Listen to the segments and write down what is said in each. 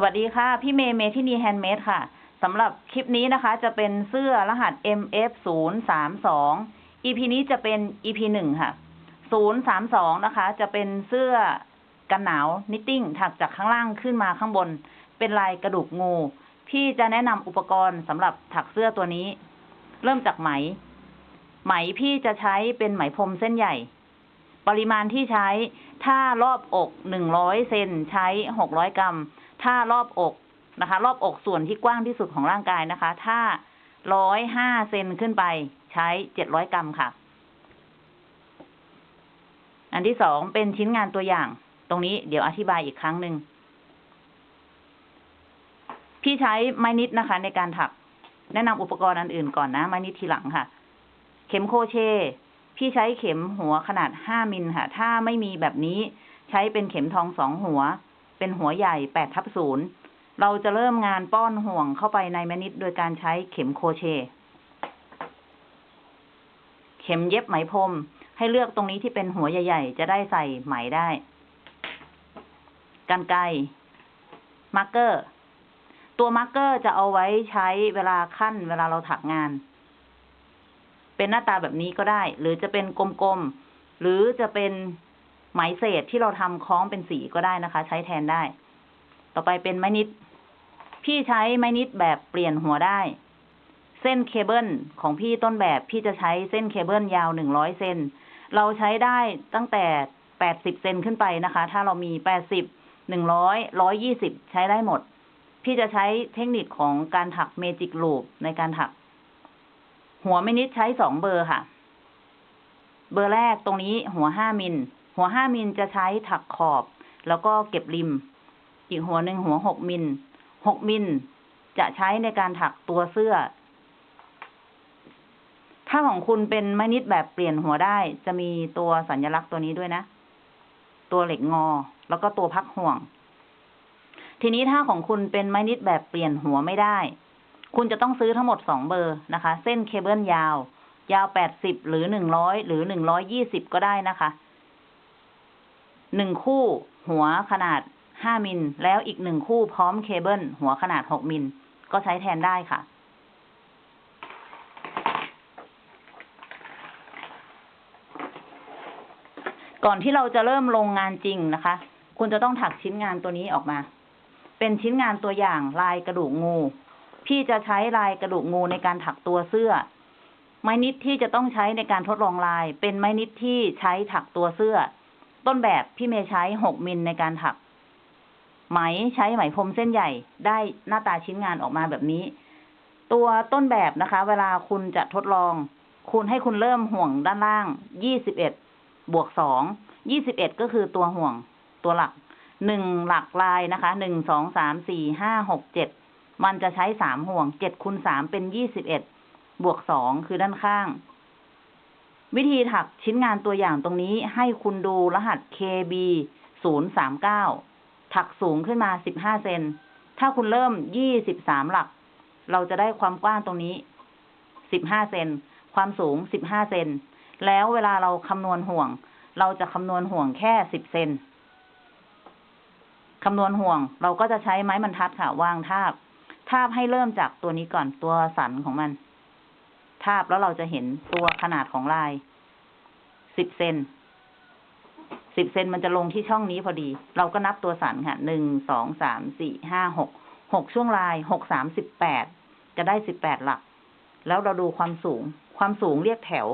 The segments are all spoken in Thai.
สวัสดีค่ะ พี่เมย์เมทินี Handmade ค่ะสำหรับคลิปนี้นะคะ จะเป็นเสื้อรหัส MF 0 3 2 EP นี้จะเป็น EP หนึ่งค่ะ 0 3 2 นะคะ จะเป็นเสื้อกันหนาว knitting ถักจากข้างล่างขึ้นมาข้างบน เป็นลายกระดูกงู พี่จะแนะนำอุปกรณ์สำหรับถักเสื้อตัวนี้ เริ่มจากไหม ไหมพี่จะใช้เป็นไหมพรมเส้นใหญ่ ปริมาณที่ใช้ถ้ารอบอกหนึ่งร้อยเซนใช้หกร้อยกรัม ถ้ารอบอกนะคะ รอบอกส่วนที่กว้างที่สุดของร่างกายนะคะ ถ้าร้อยห้าเซนขึ้นไปใช้เจ็ดร้อยกรัมค่ะ อันที่สองเป็นชิ้นงานตัวอย่าง ตรงนี้เดี๋ยวอธิบายอีกครั้งหนึ่งพี่ใช้ไม้นิดนะคะ ในการถัก แนะนำอุปกรณ์อันอื่นก่อนนะ ไม้นิดทีหลังค่ะ เข็มโครเชต์ พี่ใช้เข็มหัวขนาดห้ามิลค่ะ ถ้าไม่มีแบบนี้ใช้เป็นเข็มทองสองหัว เป็นหัวใหญ่แปดทับศูนย์เราจะเริ่มงานป้อนห่วงเข้าไปในไม้นิตโดยการใช้เข็มโครเชต์ เข็มเย็บไหมพรมให้เลือกตรงนี้ที่เป็นหัวใหญ่ ๆ จะได้ใส่ไหมได้กรรไกร marker ตัว marker จะเอาไว้ใช้เวลาขั้น เวลาเราถักงาน เป็นหน้าตาแบบนี้ก็ได้ หรือจะเป็นกลมๆ หรือจะเป็น ไหมเศษที่เราทำคล้องเป็นสีก็ได้นะคะ ใช้แทนได้ ต่อไปเป็นไม้นิด พี่ใช้ไม้นิดแบบเปลี่ยนหัวได้ เส้นเคเบิลของพี่ต้นแบบพี่จะใช้เส้นเคเบิลยาวหนึ่งร้อยเซนเราใช้ได้ตั้งแต่แปดสิบเซนขึ้นไปนะคะ ถ้าเรามีแปดสิบหนึ่งร้อยร้อยยี่สิบใช้ได้หมด พี่จะใช้เทคนิคของการถักเมจิกลูปในการถัก หัวไม่นิดใช้สองเบอร์ค่ะ เบอร์แรกตรงนี้หัวห้ามิล หัวห้ามิลจะใช้ถักขอบ แล้วก็เก็บริม อีกหัวหนึ่งหัวหกมิลหกมิลจะใช้ในการถักตัวเสื้อ ถ้าของคุณเป็นไม้นิดแบบเปลี่ยนหัวได้ จะมีตัวสัญลักษณ์ตัวนี้ด้วยนะ ตัวเหล็กงอ แล้วก็ตัวพักห่วง ทีนี้ถ้าของคุณเป็นไม้ knit แบบเปลี่ยนหัวไม่ได้ คุณจะต้องซื้อทั้งหมดสองเบอร์นะคะ เส้นเคเบิลยาว ยาวแปดสิบหรือหนึ่งร้อยหรือหนึ่งร้อยยี่สิบก็ได้นะคะ หนึ่งคู่หัวขนาดห้ามิลแล้วอีกหนึ่งคู่พร้อมเคเบิลหัวขนาดหกมิลก็ใช้แทนได้ค่ะ ก่อนที่เราจะเริ่มลงงานจริงนะคะ คุณจะต้องถักชิ้นงานตัวนี้ออกมา เป็นชิ้นงานตัวอย่างลายกระดูกงู พี่จะใช้ลายกระดูกงูในการถักตัวเสื้อ ไม้นิดที่จะต้องใช้ในการทดลองลาย เป็นไม้นิดที่ใช้ถักตัวเสื้อ ต้นแบบพี่เมย์ใช้หกมิลในการถัก ไหมใช้ไหมพรมเส้นใหญ่ ได้หน้าตาชิ้นงานออกมาแบบนี้ ตัวต้นแบบนะคะ เวลาคุณจะทดลอง คุณให้คุณเริ่มห่วงด้านล่างยี่สิบเอ็ดบวกสองยี่สิบเอ็ดก็คือตัวห่วงตัวหลักหนึ่งหลักลายนะคะหนึ่งสองสามสี่ห้าหกเจ็ดมันจะใช้สามห่วงเจ็ดคูณสามเป็นยี่สิบเอ็ดบวกสองคือด้านข้าง วิธีถักชิ้นงานตัวอย่างตรงนี้ให้คุณดูรหัส KB ศูนย์สามเก้าถักสูงขึ้นมาสิบห้าเซน ถ้าคุณเริ่มยี่สิบสามหลัก เราจะได้ความกว้างตรงนี้สิบห้าเซน ความสูงสิบห้าเซน แล้วเวลาเราคำนวณห่วง เราจะคำนวณห่วงแค่สิบเซน คำนวณห่วง เราก็จะใช้ไม้บรรทัดค่ะ วางทาบ ทาบให้เริ่มจากตัวนี้ก่อนตัวสันของมัน ทาบแล้วเราจะเห็นตัวขนาดของลายสิบเซนสิบเซนมันจะลงที่ช่องนี้พอดี เราก็นับตัวสันค่ะหนึ่งสองสามสี่ห้าหกหกช่วงลายหกสามสิบแปดจะได้สิบแปดหลัก แล้วเราดูความสูง ความสูงเรียกแถว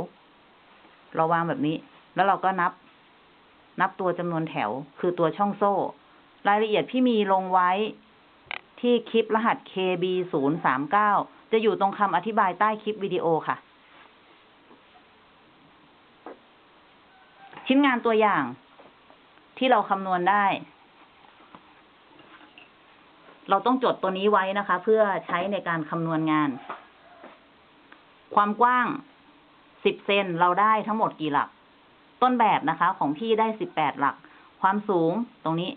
เราวางแบบนี้ แล้วเราก็นับ นับตัวจำนวนแถว คือตัวช่องโซ่ รายละเอียดพี่มีลงไว้ที่คลิปรหัส KB ศูนย์สามเก้า จะอยู่ตรงคำอธิบายใต้คลิปวิดีโอค่ะ ชิ้นงานตัวอย่าง ที่เราคำนวณได้ เราต้องจดตัวนี้ไว้นะคะ เพื่อใช้ในการคำนวณงาน ความกว้างสิบเซนเราได้ทั้งหมดกี่หลัก ต้นแบบนะคะ ของพี่ได้สิบแปดหลัก ความสูงตรงนี้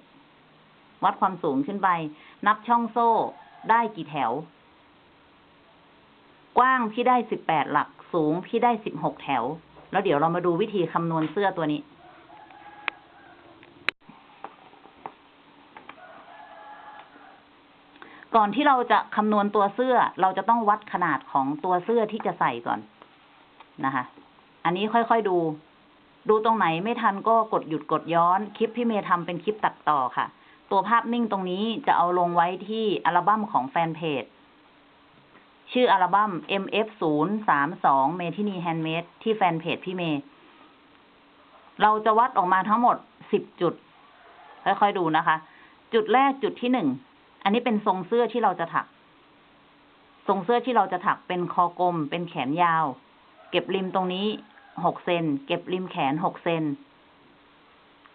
วัดความสูงขึ้นไป นับช่องโซ่ได้กี่แถว กว้างพี่ได้สิบแปดหลัก สูงพี่ได้สิบหกแถว แล้วเดี๋ยวเรามาดูวิธีคำนวณเสื้อตัวนี้ ก่อนที่เราจะคำนวณตัวเสื้อ เราจะต้องวัดขนาดของตัวเสื้อที่จะใส่ก่อนนะคะ อันนี้ค่อยๆดู ดูตรงไหนไม่ทันก็กดหยุดกดย้อน คลิปพี่เมย์ทำเป็นคลิปตัดต่อค่ะ ตัวภาพนิ่งตรงนี้จะเอาลงไว้ที่อัลบั้มของแฟนเพจ ชื่ออัลบั้ม MF 0 3 2 เมทินีแฮนด์เมดที่แฟนเพจพี่เมย์เราจะวัดออกมาทั้งหมด10จุด ค่อยๆดูนะคะ จุดแรกจุดที่หนึ่ง อันนี้เป็นทรงเสื้อที่เราจะถัก ทรงเสื้อที่เราจะถักเป็นคอกลม เป็นแขนยาว เก็บริมตรงนี้หกเซน เก็บริมแขนหกเซน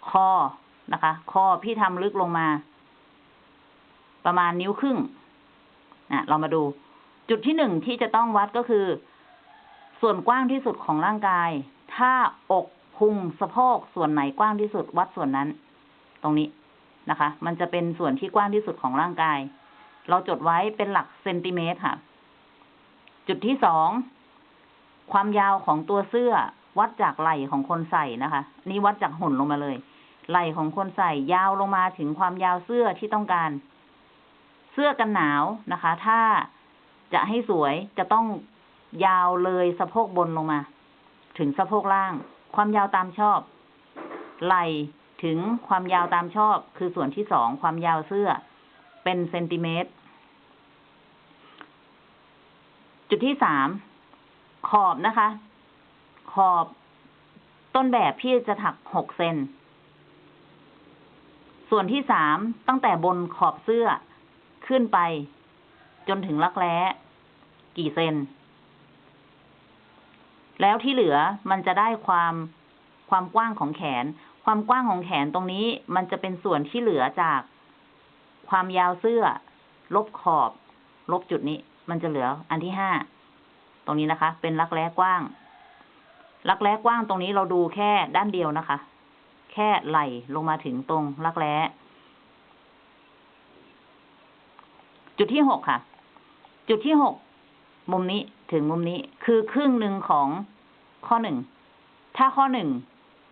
คอนะคะ คอพี่ทำลึกลงมา ประมาณนิ้วครึ่งอะเรามาดู จุดที่หนึ่งที่จะต้องวัดก็คือ ส่วนกว้างที่สุดของร่างกาย ถ้าอกพุงสะโพกส่วนไหนกว้างที่สุดวัดส่วนนั้น ตรงนี้นะคะ มันจะเป็นส่วนที่กว้างที่สุดของร่างกาย เราจดไว้เป็นหลักเซนติเมตรค่ะ จุดที่สองความยาวของตัวเสื้อวัดจากไหล่ของคนใส่นะคะ นี่วัดจากหุ่นลงมาเลย ไหล่ของคนใส่ยาวลงมาถึงความยาวเสื้อที่ต้องการ เสื้อกันหนาวนะคะ ถ้า จะให้สวยจะต้องยาวเลยสะโพกบนลงมา ถึงสะโพกล่าง ความยาวตามชอบ ไหลถึงความยาวตามชอบ คือส่วนที่สองความยาวเสื้อ เป็นเซนติเมตร จุดที่สามขอบนะคะ ขอบต้นแบบพี่จะถักหกเซน ส่วนที่สามตั้งแต่บนขอบเสื้อขึ้นไป จนถึงรักแร้ กี่เซน แล้วที่เหลือมันจะได้ความความกว้างของแขน ความกว้างของแขนตรงนี้ มันจะเป็นส่วนที่เหลือจากความยาวเสื้อ ลบขอบ ลบจุดนี้ มันจะเหลืออันที่ห้าตรงนี้นะคะ เป็นรักแร้กว้าง รักแร้กว้างตรงนี้เราดูแค่ด้านเดียวนะคะ แค่ไหลลงมาถึงตรงรักแร้จุดที่หกค่ะ จุดที่หก มุมนี้ถึงมุมนี้คือครึ่งหนึ่งของข้อหนึ่ง ถ้าข้อหนึ่ง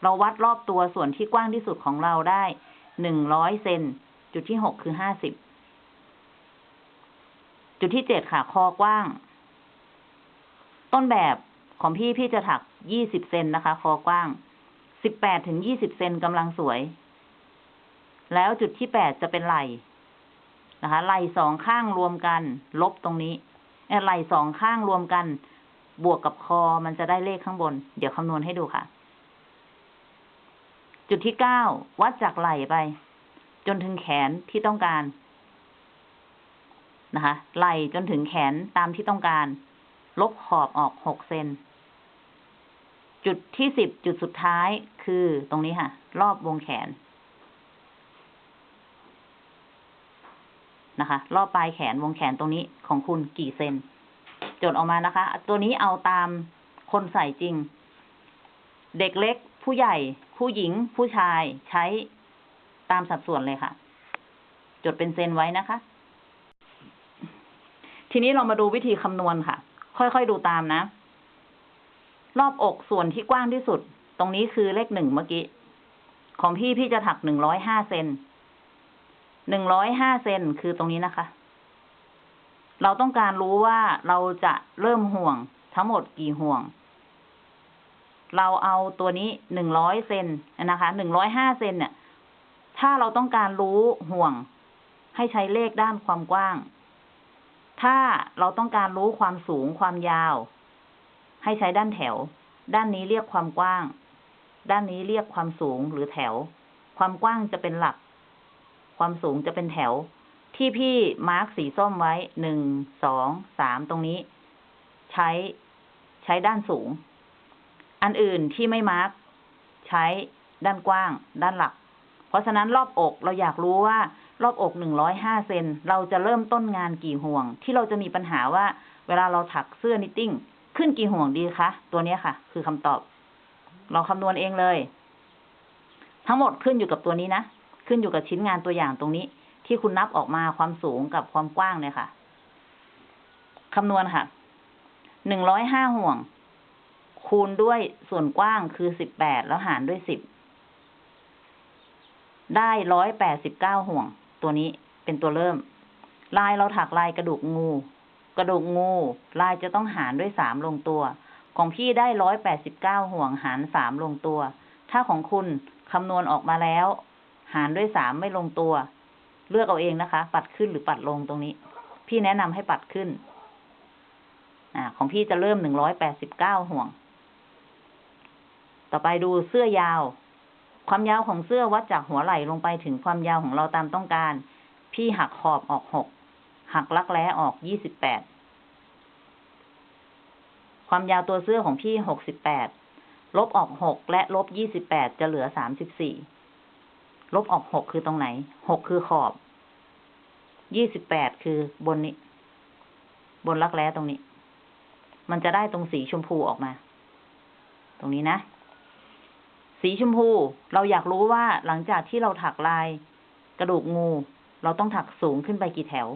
เราวัดรอบตัวส่วนที่กว้างที่สุดของเราได้หนึ่งร้อยเซนจุดที่หกคือห้าสิบจุดที่เจ็ดค่ะ คอกว้าง ต้นแบบของพี่พี่จะถักยี่สิบเซนนะคะ คอกว้างสิบแปดถึงยี่สิบเซนกำลังสวย แล้วจุดที่แปดจะเป็นไหล่นะคะไหล่สองข้างรวมกัน ลบตรงนี้ ไหล่สองข้างรวมกัน บวกกับคอมันจะได้เลขข้างบน เดี๋ยวคำนวณให้ดูค่ะ จุดที่เก้าวัดจากไหล่ไป จนถึงแขนที่ต้องการนะคะ ไหล่จนถึงแขนตามที่ต้องการ ลบขอบออกหกเซน จุดที่สิบจุดสุดท้ายคือตรงนี้ค่ะ รอบวงแขน นะคะ รอบปลายแขนวงแขนตรงนี้ของคุณกี่เซนจดออกมานะคะ ตัวนี้เอาตามคนใส่จริง เด็กเล็กผู้ใหญ่ ผู้หญิง ผู้ชายใช้ตามสัดส่วนเลยค่ะ จดเป็นเซนไว้นะคะ ทีนี้เรามาดูวิธีคำนวณค่ะ ค่อยๆดูตามนะ รอบอกส่วนที่กว้างที่สุด ตรงนี้คือเลขหนึ่งเมื่อกี้ ของพี่พี่จะถักหนึ่งร้อยห้าเซน หนึ่งร้อยห้าเซนคือตรงนี้นะคะ เราต้องการรู้ว่าเราจะเริ่มห่วงทั้งหมดกี่ห่วง เราเอาตัวนี้หนึ่งร้อยเซนนะคะหนึ่งร้อยห้าเซนเนี่ย ถ้าเราต้องการรู้ห่วง ให้ใช้เลขด้านความกว้าง ถ้าเราต้องการรู้ความสูงความยาว ให้ใช้ด้านแถว ด้านนี้เรียกความกว้าง ด้านนี้เรียกความสูงหรือแถว ความกว้างจะเป็นหลัก ความสูงจะเป็นแถว ที่พี่ mark สีส้มไว้หนึ่งสองสามตรงนี้ ใช้ใช้ด้านสูง อันอื่นที่ไม่ mark ใช้ด้านกว้าง ด้านหลัก เพราะฉะนั้นรอบอกเราอยากรู้ว่า รอบอกหนึ่งร้อยห้าเซนเราจะเริ่มต้นงานกี่ห่วง ที่เราจะมีปัญหาว่า เวลาเราถักเสื้อ knitting ขึ้นกี่ห่วงดีคะ ตัวนี้ค่ะ คือคำตอบ เราคำนวณเองเลย ทั้งหมดขึ้นอยู่กับตัวนี้นะ ขึ้นอยู่กับชิ้นงานตัวอย่างตรงนี้ ที่คุณนับออกมาความสูงกับความกว้างเนี่ยค่ะคำนวณค่ะ หนึ่งร้อยห้าห่วง คูณด้วยส่วนกว้างคือสิบแปดแล้วหารด้วยสิบ ได้ร้อยแปดสิบเก้าห่วง ตัวนี้เป็นตัวเริ่ม ลายเราถักลายกระดูกงู กระดูกงู ลายจะต้องหารด้วยสามลงตัว ของพี่ได้ร้อยแปดสิบเก้าห่วงหารสามลงตัว ถ้าของคุณคำนวณออกมาแล้ว หารด้วยสามไม่ลงตัว เลือกเอาเองนะคะ ปัดขึ้นหรือปัดลงตรงนี้ พี่แนะนำให้ปัดขึ้น อ่า ของพี่จะเริ่มหนึ่งร้อยแปดสิบเก้าห่วง ต่อไปดูเสื้อยาว ความยาวของเสื้อวัดจากหัวไหล่ลงไปถึงความยาวของเราตามต้องการ พี่หักขอบออกหกหักลักแร้ออกยี่สิบแปดความยาวตัวเสื้อของพี่หกสิบแปด ลบออกหกและลบยี่สิบแปดจะเหลือสามสิบสี่ ลบออกหกคือตรงไหนหกคือขอบ ยี่สิบแปดคือบนนี้ บนรักแร้ตรงนี้ มันจะได้ตรงสีชมพูออกมา ตรงนี้นะ สีชมพูเราอยากรู้ว่าหลังจากที่เราถักลาย กระดูกงู เราต้องถักสูงขึ้นไปกี่แถว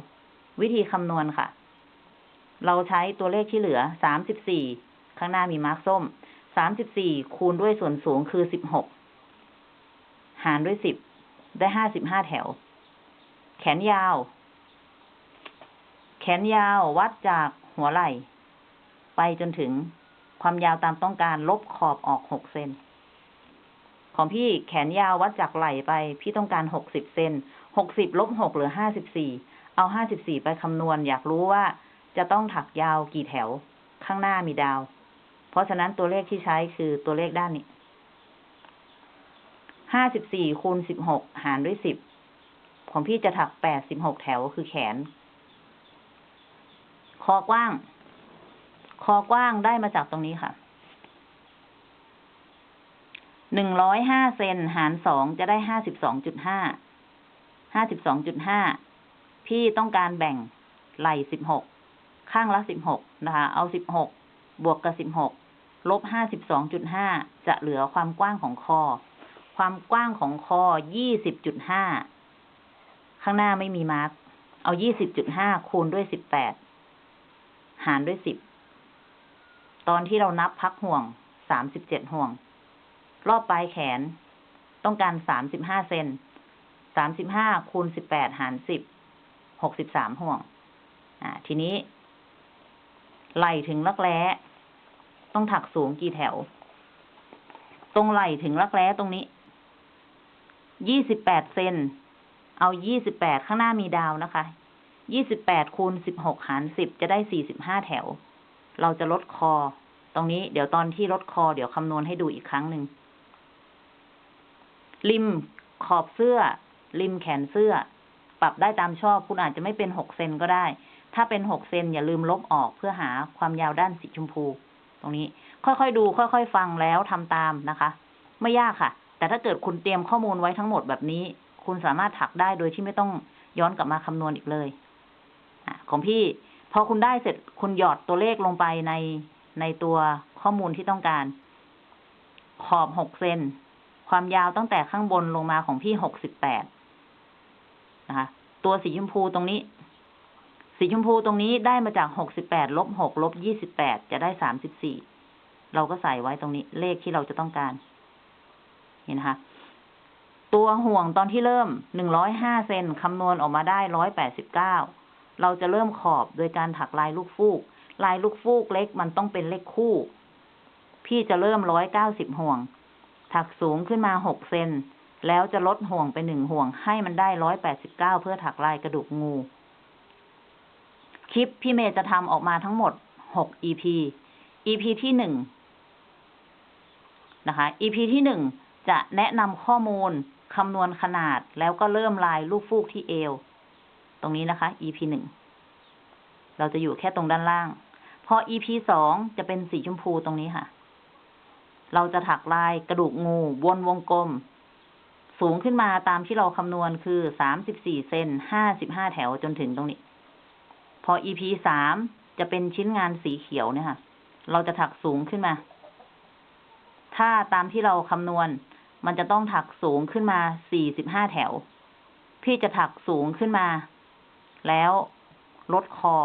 วิธีคำนวณค่ะ เราใช้ตัวเลขที่เหลือสามสิบสี่ข้างหน้ามีมาร์กส้มสามสิบสี่คูณด้วยส่วนสูงคือสิบหก หารด้วยสิบได้ห้าสิบห้าแถว แขนยาว แขนยาววัดจากหัวไหล่ ไปจนถึงความยาวตามต้องการลบขอบออกหกเซนของพี่แขนยาววัดจากไหล่ไป พี่ต้องการหกสิบเซนหกสิบลบหกเหลือห้าสิบสี่เอาห้าสิบสี่ไปคำนวณ อยากรู้ว่าจะต้องถักยาวกี่แถว ข้างหน้ามีดาว เพราะฉะนั้นตัวเลขที่ใช้คือตัวเลขด้านนี้ ห้าสิบสี่คูณสิบหกหารด้วยสิบของพี่จะถักแปดสิบหกแถวคือแขน คอกว้าง คอกว้างได้มาจากตรงนี้ค่ะหนึ่งร้อยห้าเซนหารสองจะได้ห้าสิบสองจุดห้า ห้าสิบสองจุดห้า พี่ต้องการแบ่งไหล่สิบหก ข้างละสิบหกนะคะ เอาสิบหก บวกกับสิบหก ลบห้าสิบสองจุดห้า จะเหลือความกว้างของคอ ความกว้างของคอยี่สิบจุดห้าข้างหน้าไม่มีมาร์กเอายี่สิบจุดห้าคูณด้วยสิบแปดหารด้วยสิบตอนที่เรานับพักห่วงสามสิบเจ็ดห่วง รอบปลายแขน ต้องการสามสิบห้าเซนสามสิบห้าคูณสิบแปดหารสิบหกสิบสามห่วง อ่า ทีนี้ ไหลถึงรักแร้ ต้องถักสูงกี่แถว ตรงไหลถึงรักแร้ตรงนี้ ยี่สิบแปดเซน เอายี่สิบแปดข้างหน้ามีดาวนะคะ ยี่สิบแปดคูณสิบหกหารสิบจะได้สี่สิบห้าแถว เราจะลดคอ ตรงนี้เดี๋ยวตอนที่ลดคอเดี๋ยวคำนวณให้ดูอีกครั้งหนึ่ง ริมขอบเสื้อ ริมแขนเสื้อ ปรับได้ตามชอบ คุณอาจจะไม่เป็นหกเซนก็ได้ ถ้าเป็นหกเซนอย่าลืมลบออกเพื่อหาความยาวด้านสีชมพู ตรงนี้ ค่อยๆดู ค่อยๆ ฟังแล้วทำตามนะคะ ไม่ยากค่ะ แต่ถ้าเกิดคุณเตรียมข้อมูลไว้ทั้งหมดแบบนี้ คุณสามารถถักได้โดยที่ไม่ต้องย้อนกลับมาคำนวณอีกเลยอของพี่พอคุณได้เสร็จคุณหยอดตัวเลขลงไปในในตัวข้อมูลที่ต้องการ ขอบหกเซนความยาวตั้งแต่ข้างบนลงมาของพี่หกสิบแปดนะคะ ตัวสีชมพูตรงนี้ สีชมพูตรงนี้ได้มาจากหกสิบแปดลบหกลบยี่สิบแปดจะได้สามสิบสี่เราก็ใส่ไว้ตรงนี้เลขที่เราจะต้องการ เห็นคะตัวห่วงตอนที่เริ่มหนึ่งร้อยห้าเซนคำนวณออกมาได้ร้อยแปดสิบเก้าเราจะเริ่มขอบโดยการถักลายลูกฟูก ลายลูกฟูกเล็กมันต้องเป็นเลขคู่ พี่จะเริ่มร้อยเก้าสิบห่วง ถักสูงขึ้นมาหกเซนแล้วจะลดห่วงไปหนึ่งห่วงให้มันได้ร้อยแปดสิบเก้าเพื่อถักลายกระดูกงู คลิปพี่เมย์จะทำออกมาทั้งหมดหก EP EP ที่หนึ่งนะคะ EP ที่หนึ่ง จะแนะนำข้อมูลคำนวณขนาดแล้วก็เริ่มลายลูกฟูกที่เอว ตรงนี้นะคะ EP หนึ่ง เราจะอยู่แค่ตรงด้านล่าง พอ EP สองจะเป็นสีชมพูตรงนี้ค่ะ เราจะถักลายกระดูกงูวนวงกลม สูงขึ้นมาตามที่เราคำนวณคือสามสิบสี่เซนห้าสิบห้าแถวจนถึงตรงนี้ พอ EP สามจะเป็นชิ้นงานสีเขียวเนี่ยค่ะ เราจะถักสูงขึ้นมา ถ้าตามที่เราคำนวณ มันจะต้องถักสูงขึ้นมาสี่สิบห้าแถว พี่จะถักสูงขึ้นมา แล้วลดคอ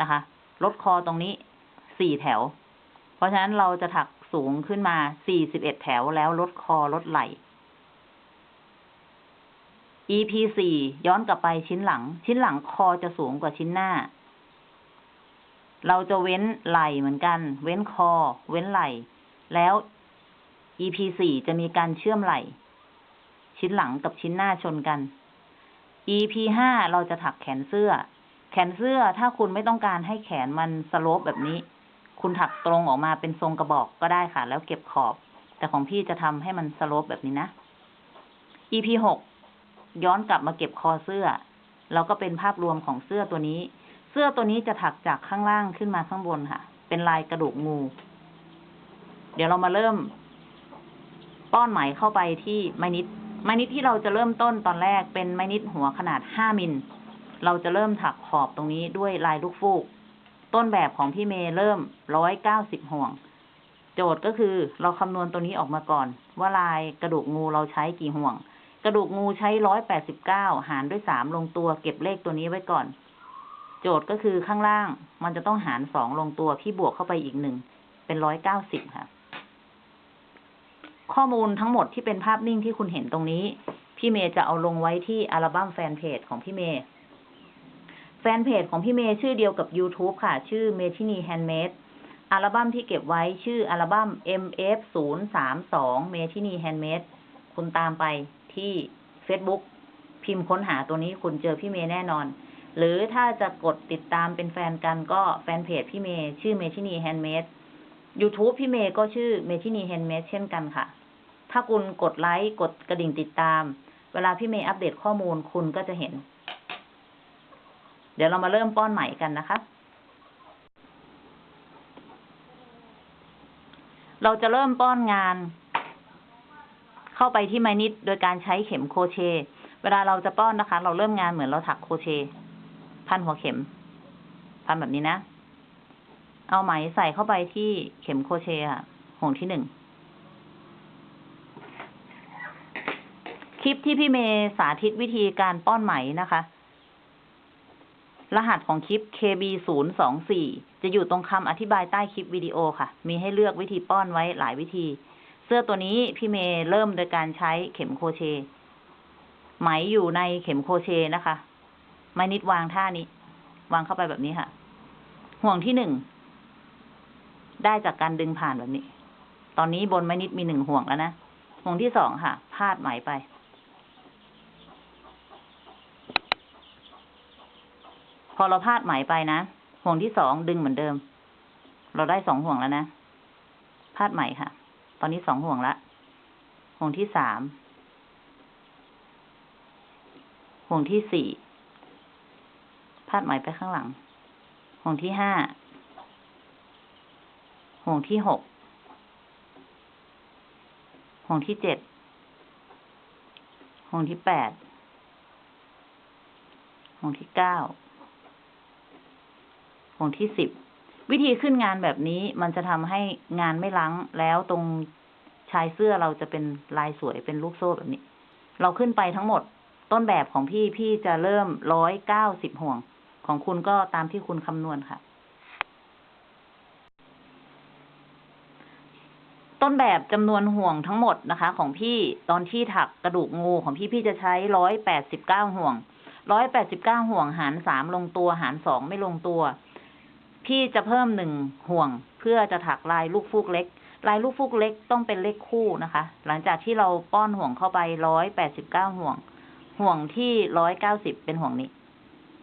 นะคะลดคอตรงนี้สี่แถว เพราะฉะนั้นเราจะถักสูงขึ้นมาสี่สิบเอ็ดแถวแล้วลดคอลดไหล่ EP สี่ย้อนกลับไปชิ้นหลัง ชิ้นหลังคอจะสูงกว่าชิ้นหน้า เราจะเว้นไหล่เหมือนกัน เว้นคอ เว้นไหล่ แล้ว EP สี่จะมีการเชื่อมไหล่ชิ้นหลังกับชิ้นหน้าชนกัน EP ห้าเราจะถักแขนเสื้อ แขนเสื้อถ้าคุณไม่ต้องการให้แขนมันสโลปแบบนี้ คุณถักตรงออกมาเป็นทรงกระบอกก็ได้ค่ะ แล้วเก็บขอบ แต่ของพี่จะทำให้มันสโลปแบบนี้นะ EP หกย้อนกลับมาเก็บคอเสื้อ แล้วก็เป็นภาพรวมของเสื้อตัวนี้ เสื้อตัวนี้จะถักจากข้างล่างขึ้นมาข้างบนค่ะ เป็นลายกระดูกงู เดี๋ยวเรามาเริ่ม ป้อนไหมเข้าไปที่ไม้นิด ไม้นิดที่เราจะเริ่มต้นตอนแรกเป็นไม้นิดหัวขนาดห้ามิล เราจะเริ่มถักขอบตรงนี้ด้วยลายลูกฟูก ต้นแบบของพี่เมย์เริ่มร้อยเก้าสิบห่วง โจทย์ก็คือเราคำนวณตัวนี้ออกมาก่อน ว่าลายกระดูกงูเราใช้กี่ห่วง กระดูกงูใช้ร้อยแปดสิบเก้าหารด้วยสามลงตัวเก็บเลขตัวนี้ไว้ก่อน โจทย์ก็คือข้างล่างมันจะต้องหารสองลงตัวพี่บวกเข้าไปอีกหนึ่งเป็นร้อยเก้าสิบค่ะ ข้อมูลทั้งหมดที่เป็นภาพนิ่งที่คุณเห็นตรงนี้ พี่เมย์จะเอาลงไว้ที่อัลบั้มแฟนเพจของพี่เมย์ แฟนเพจของพี่เมย์ชื่อเดียวกับ YouTube ค่ะ ชื่อเมทินีแฮนด์เมดอัลบั้มที่เก็บไว้ชื่ออัลบั้ม MF 0 3 2เมทินีแฮนด์เมดคุณตามไปที่ Facebook พิมพ์ค้นหาตัวนี้คุณเจอพี่เมย์แน่นอน หรือถ้าจะกดติดตามเป็นแฟนกันก็แฟนเพจพี่เมย์ชื่อเมทินีแฮนด์เมด YouTube พี่เมย์ก็ชื่อเมทินีแฮนด์เมดเช่นกันค่ะ ถ้าคุณกดไลค์กดกระดิ่งติดตาม เวลาพี่เมย์อัปเดตข้อมูลคุณก็จะเห็น เดี๋ยวเรามาเริ่มป้อนใหม่กันนะคะ เราจะเริ่มป้อนงาน เข้าไปที่ไม้นิดโดยการใช้เข็มโคเช เวลาเราจะป้อนนะคะ เราเริ่มงานเหมือนเราถักโคเช พันหัวเข็ม พันแบบนี้นะ เอาไหมใส่เข้าไปที่เข็มโครเชค่ะห่วงที่หนึ่ง คลิปที่พี่เมย์สาธิตวิธีการป้อนไหมนะคะ รหัสของคลิป KB 0 2 4 จะอยู่ตรงคำอธิบายใต้คลิปวิดีโอค่ะ มีให้เลือกวิธีป้อนไว้หลายวิธี เสื้อตัวนี้พี่เมย์เริ่มโดยการใช้เข็มโครเช ไหมอยู่ในเข็มโครเชนะคะ ไม้นิดวางท่านี้ วางเข้าไปแบบนี้ค่ะ ห่วงที่หนึ่ง ได้จากการดึงผ่านแบบนี้ ตอนนี้บนไม้นิดมีหนึ่งห่วงแล้วนะ ห่วงที่สองค่ะ พาดไหมไป พอเราพาดไหมไปนะ ห่วงที่สองดึงเหมือนเดิม เราได้สองห่วงแล้วนะ พาดไหมค่ะ ตอนนี้สองห่วงละ ห่วงที่สาม ห่วงที่สี่ พาดไหมไปข้างหลัง ห่วงที่ห้า ห่วงที่หกห่วงที่เจ็ดห่วงที่แปดห่วงที่เก้าห่วงที่สิบวิธีขึ้นงานแบบนี้มันจะทำให้งานไม่ลังแล้วตรงชายเสื้อเราจะเป็นลายสวยเป็นลูกโซ่แบบนี้ เราขึ้นไปทั้งหมด ต้นแบบของพี่พี่จะเริ่มร้อยเก้าสิบห่วง ของคุณก็ตามที่คุณคำนวณค่ะ ต้นแบบจำนวนห่วงทั้งหมดนะคะ ของพี่ตอนที่ถักกระดูกงูของพี่พี่จะใช้ร้อยแปดสิบเก้าห่วงร้อยแปดสิบเก้าห่วงหารสามลงตัวหารสองไม่ลงตัว พี่จะเพิ่มหนึ่งห่วง เพื่อจะถักลายลูกฟูกเล็ก ลายลูกฟูกเล็กต้องเป็นเลขคู่นะคะ หลังจากที่เราป้อนห่วงเข้าไปร้อยแปดสิบเก้าห่วง ห่วงที่ร้อยเก้าสิบเป็นห่วงนี้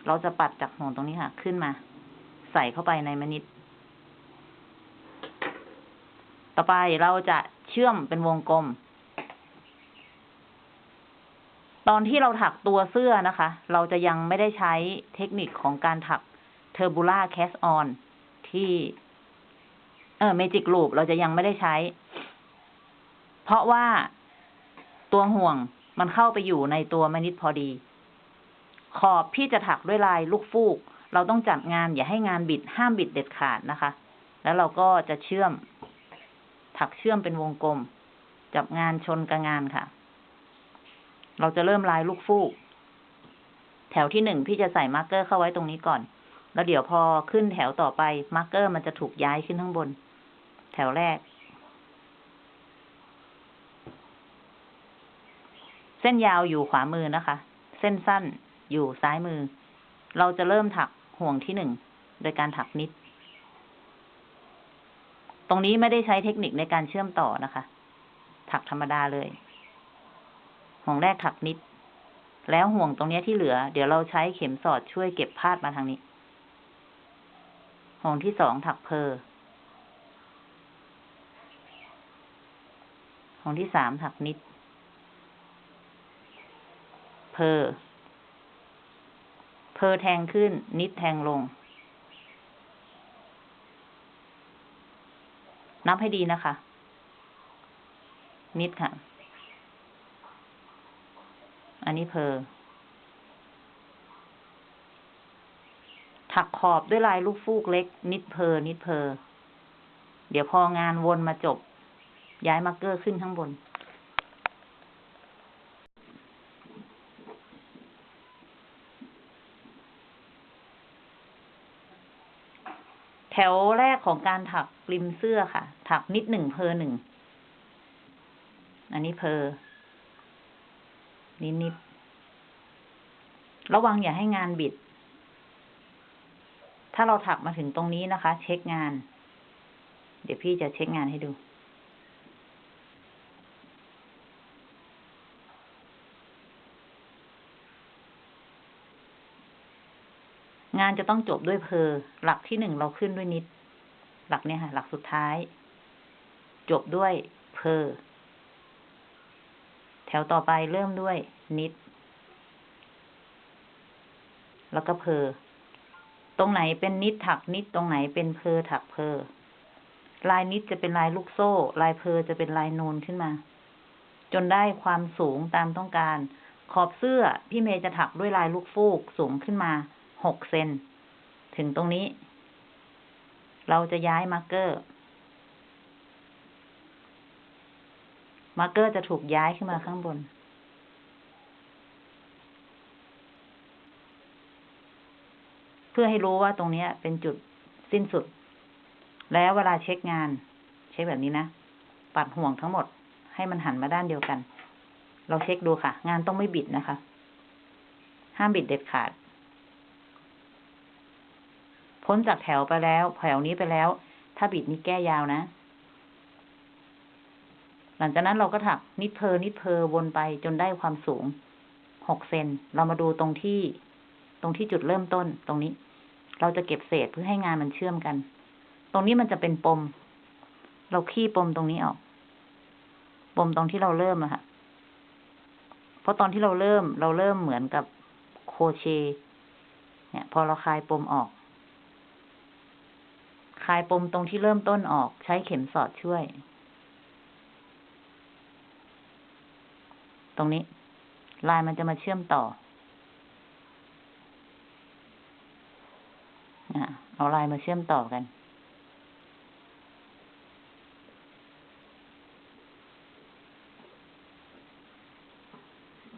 เราจะปัดจากห่วงตรงนี้ค่ะ ขึ้นมา ใส่เข้าไปในมนิด ต่อไปเราจะเชื่อมเป็นวงกลม ตอนที่เราถักตัวเสื้อนะคะ เราจะยังไม่ได้ใช้เทคนิคของการถัก tubular cast on ที่ เออ magic loop เราจะยังไม่ได้ใช้ เพราะว่าตัวห่วงมันเข้าไปอยู่ในตัวไม้ knit พอดี ขอบพี่จะถักด้วยลายลูกฟูก เราต้องจัดงานอย่าให้งานบิดห้ามบิดเด็ดขาดนะคะ แล้วเราก็จะเชื่อม ถักเชื่อมเป็นวงกลม จับงานชนกับงานค่ะ เราจะเริ่มลายลูกฟูก แถวที่หนึ่งพี่จะใส่ marker เข้าไว้ตรงนี้ก่อน แล้วเดี๋ยวพอขึ้นแถวต่อไป marker มันจะถูกย้ายขึ้นข้างบน แถวแรก เส้นยาวอยู่ขวามือนะคะ เส้นสั้นอยู่ซ้ายมือ เราจะเริ่มถักห่วงที่หนึ่งโดยการถัก knit ตรงนี้ไม่ได้ใช้เทคนิคในการเชื่อมต่อนะคะ ถักธรรมดาเลย ห่วงแรกถักนิด แล้วห่วงตรงนี้ที่เหลือ เดี๋ยวเราใช้เข็มสอดช่วยเก็บพาดมาทางนี้ ห่วงที่สองถักเพอห่วงที่สามถักนิด เพอเพอแทงขึ้น นิดแทงลง นับให้ดีนะคะ knit ค่ะ อันนี้ purl ถักขอบด้วยลายลูกฟูกเล็ก knit purl knit purl เดี๋ยวพองานวนมาจบ ย้าย marker ขึ้นข้างบน แถวแรก ของการถักริมเสื้อค่ะ ถักนิดหนึ่งเพอหนึ่ง อันนี้เพอนิดนิด ระวังอย่าให้งานบิด ถ้าเราถักมาถึงตรงนี้นะคะ เช็คงาน เดี๋ยวพี่จะเช็คงานให้ดูงานจะต้องจบด้วยเพอ หลักที่หนึ่งเราขึ้นด้วยนิด หลักเนี่ยค่ะ หลักสุดท้าย จบด้วยเพอแถวต่อไปเริ่มด้วยนิด แล้วก็เพอตรงไหนเป็นนิดถักนิดตรงไหนเป็นเพอถักเพอลายนิดจะเป็นลายลูกโซ่ ลายเพอจะเป็นลายนูนขึ้นมา จนได้ความสูงตามต้องการ ขอบเสื้อพี่เมย์จะถักด้วยลายลูกฟูกสูงขึ้นมาหกเซนถึงตรงนี้ เราจะย้าย marker marker จะถูกย้ายขึ้นมาข้างบน เพื่อให้รู้ว่าตรงนี้เป็นจุดสิ้นสุด แล้วเวลาเช็คงาน เช็คแบบนี้นะ ปัดห่วงทั้งหมด ให้มันหันมาด้านเดียวกัน เราเช็คดูค่ะ งานต้องไม่บิดนะคะ ห้ามบิดเด็ดขาด พ้นจากแถวไปแล้วแถวนี้ไปแล้ว ถ้าบิดนี่แก้ยาวนะ หลังจากนั้นเราก็ถักนิดเพอนิดเพอวนไปจนได้ความสูงหกเซนเรามาดูตรงที่ ตรงที่จุดเริ่มต้นตรงนี้ เราจะเก็บเศษเพื่อให้งานมันเชื่อมกัน ตรงนี้มันจะเป็นปม เราขี้ปมตรงนี้ออก ปมตรงที่เราเริ่มอะค่ะเพราะตอนที่เราเริ่ม เราเริ่มเหมือนกับโคเช เนี่ย พอเราคลายปมออก คลายปมตรงที่เริ่มต้นออก ใช้เข็มสอดช่วย ตรงนี้ ลายมันจะมาเชื่อมต่ออะเอาลายมาเชื่อมต่อกัน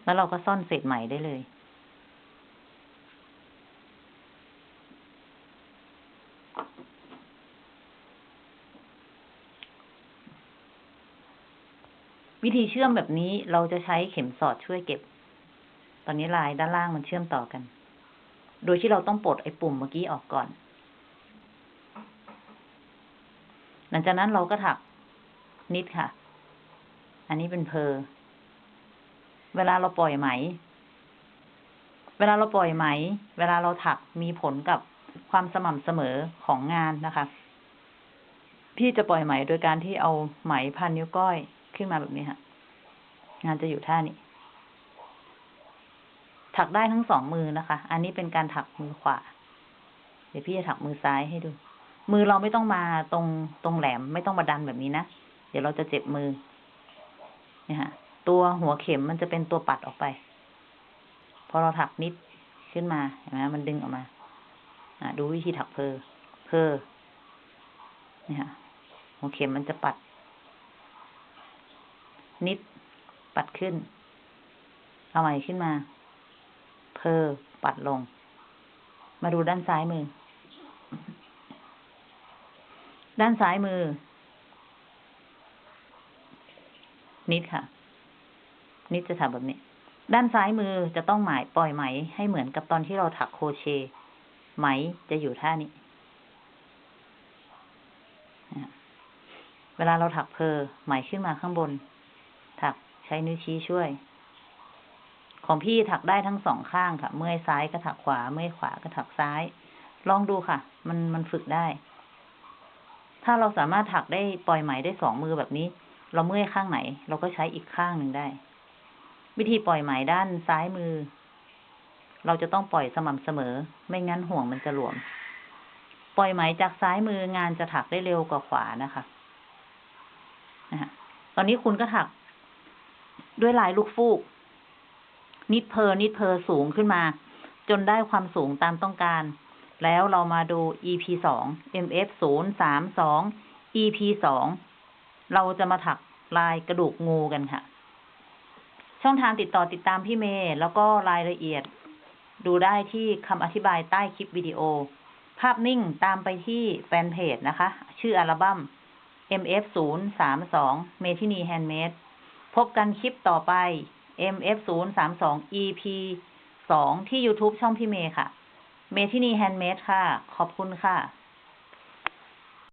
แล้วเราก็ซ่อนเศษไหมได้เลย วิธีเชื่อมแบบนี้เราจะใช้เข็มสอดช่วยเก็บ ตอนนี้ลายด้านล่างมันเชื่อมต่อกัน โดยที่เราต้องปลดไอ้ปุ่มเมื่อกี้ออกก่อน หลังจากนั้นเราก็ถักนิดค่ะ อันนี้เป็นเพอ เวลาเราปล่อยไหม เวลาเราปล่อยไหม เวลาเราถักมีผลกับความสม่ำเสมอของงานนะคะ พี่จะปล่อยไหมโดยการที่เอาไหมพันนิ้วก้อย ขึ้นมาแบบนี้ค่ะ งานจะอยู่ท่านี้ ถักได้ทั้งสองมือนะคะ อันนี้เป็นการถักมือขวา เดี๋ยวพี่จะถักมือซ้ายให้ดู มือเราไม่ต้องมาตรงตรงแหลมไม่ต้องมาดันแบบนี้นะ เดี๋ยวเราจะเจ็บมือเนี่ยฮะตัวหัวเข็มมันจะเป็นตัวปัดออกไป พอเราถักนิดขึ้นมาเห็นไหมมันดึงออกมา อะดูวิธีถักเพอเพอเนี่ยฮะหัวเข็มมันจะปัด นิด ปัดขึ้น เอาใหม่ขึ้นมา เพอปัดลง มาดูด้านซ้ายมือ ด้านซ้ายมือ นิดค่ะ นิดจะทำแบบนี้ ด้านซ้ายมือจะต้องหมายปล่อยไหม ให้เหมือนกับตอนที่เราถักโคเช ไหมจะอยู่ท่านี้เวลาเราถักเพอไหมขึ้นมาข้างบน ใช้นิ้วชี้ช่วย ของพี่ถักได้ทั้งสองข้างค่ะ เมื่อยซ้ายก็ถักขวา เมื่อยขวาก็ถักซ้าย ลองดูค่ะ มันมันฝึกได้ ถ้าเราสามารถถักได้ปล่อยไหมได้สองมือแบบนี้ เราเมื่อยข้างไหน เราก็ใช้อีกข้างหนึ่งได้ วิธีปล่อยไหมด้านซ้ายมือ เราจะต้องปล่อยสม่ำเสมอ ไม่งั้นห่วงมันจะหลวม ปล่อยไหมจากซ้ายมืองานจะถักได้เร็วกว่าขวานะคะนะฮะตอนนี้คุณก็ถัก ด้วยลายลูกฟูก นิดเพอนิดเพอสูงขึ้นมา จนได้ความสูงตามต้องการ แล้วเรามาดู EP สอง MF ศูนย์สามสอง EP สองเราจะมาถักลายกระดูกงูกันค่ะ ช่องทางติดต่อติดตามพี่เมย์แล้วก็รายละเอียด ดูได้ที่คำอธิบายใต้คลิปวิดีโอ ภาพนิ่งตามไปที่แฟนเพจนะคะ ชื่ออัลบั้ม MF ศูนย์สามสองเมทินีแฮนด์เมด พบกันคลิปต่อไป MF032EP2 ที่ YouTube ช่องพี่เมย์ค่ะ เมทินีแฮนด์เมดค่ะ ขอบคุณค่ะ